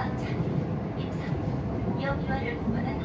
광장, 임산, 영유아를 보관한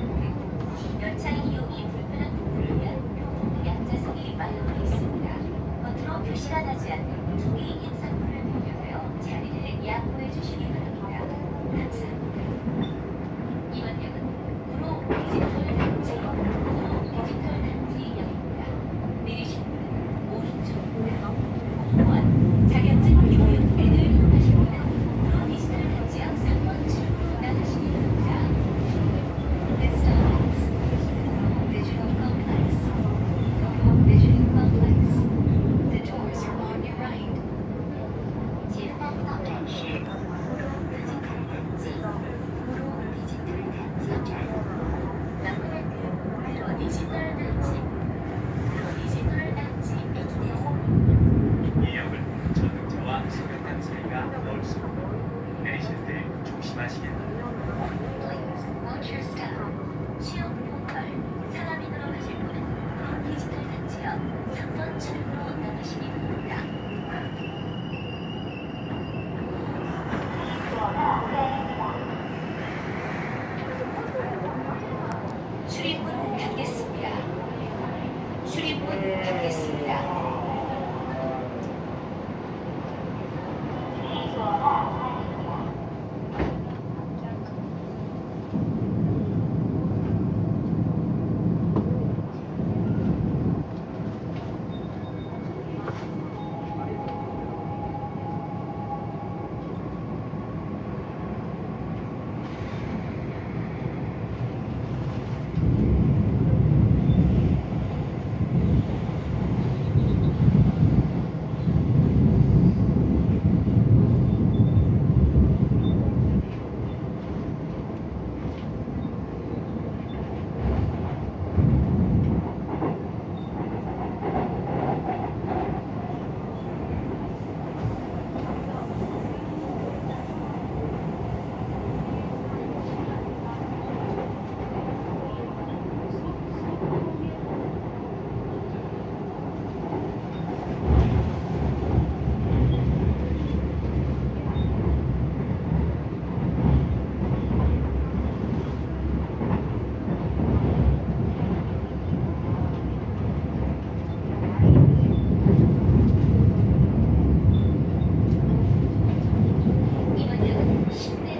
출입문 닫겠습니다. 출입문 닫겠습니다. 아, 신내